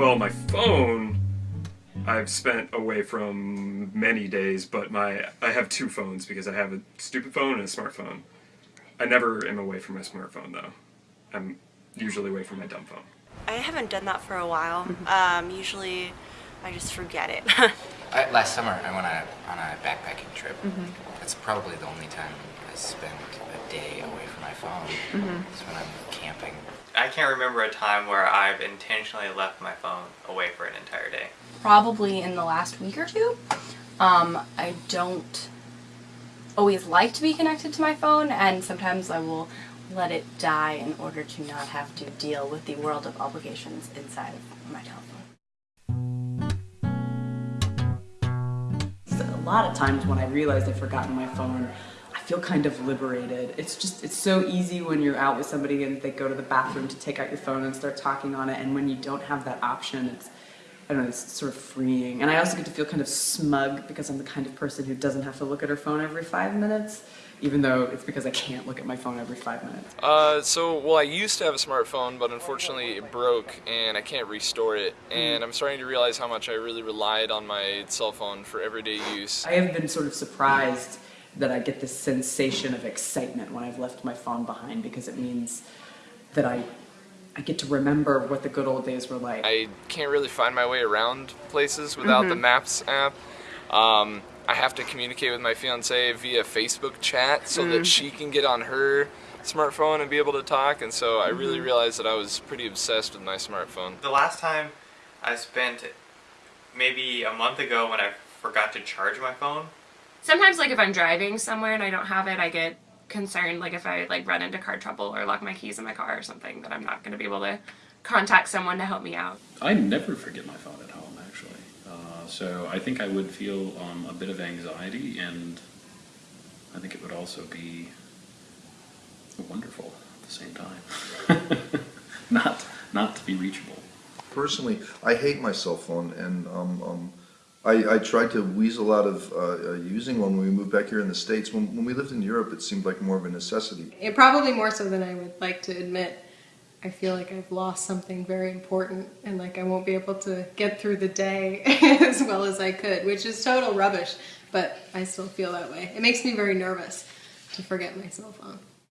Well, my phone, I've spent away from many days, but my I have two phones because I have a stupid phone and a smartphone. I never am away from my smartphone though. I'm usually away from my dumb phone. I haven't done that for a while. Mm-hmm. Um, usually I just forget it. I, last summer, I went on a, on a backpacking trip. Mm-hmm. That's probably the only time I spent a day away from my phone. Mm-hmm. It's when I'm camping. I can't remember a time where I've intentionally left my phone away for an entire day. probably in the last week or two. Um, I don't always like to be connected to my phone, and sometimes I will let it die in order to not have to deal with the world of obligations inside of my telephone. A lot of times when I realize I've forgotten my phone, I feel kind of liberated. It's just, it's so easy when you're out with somebody and they go to the bathroom to take out your phone and start talking on it, and when you don't have that option, it's, I don't know, it's sort of freeing. And I also get to feel kind of smug because I'm the kind of person who doesn't have to look at her phone every five minutes, even though it's because I can't look at my phone every five minutes. Uh, so, well, I used to have a smartphone, but unfortunately it broke and I can't restore it. And I'm starting to realize how much I really relied on my cell phone for everyday use. I have been sort of surprised that I get this sensation of excitement when I've left my phone behind because it means that I I get to remember what the good old days were like. I can't really find my way around places without the mm-hmm. Maps app. Um, I have to communicate with my fiance via Facebook chat so that mm. she can get on her smartphone and be able to talk. And so I really mm-hmm. realized that I was pretty obsessed with my smartphone. The last time I spent maybe a month ago when I forgot to charge my phone. Sometimes like if I'm driving somewhere and I don't have it, I get concerned like if I like run into car trouble or lock my keys in my car or something that I'm not going to be able to contact someone to help me out. I never forget my phone at home, actually. Uh, so I think I would feel um, a bit of anxiety, and I think it would also be wonderful at the same time. not not to be reachable. Personally, I hate my cell phone, and um, um, I, I tried to weasel out of uh, uh, using one when we moved back here in the States. When, when we lived in Europe, it seemed like more of a necessity. It probably more so than I would like to admit. I feel like I've lost something very important and like I won't be able to get through the day as well as I could, which is total rubbish, but I still feel that way. It makes me very nervous to forget my cell phone.